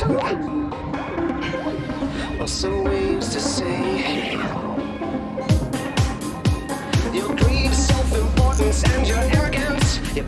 caution. Or to say. Your greed, self-importance, and your arrogance. Your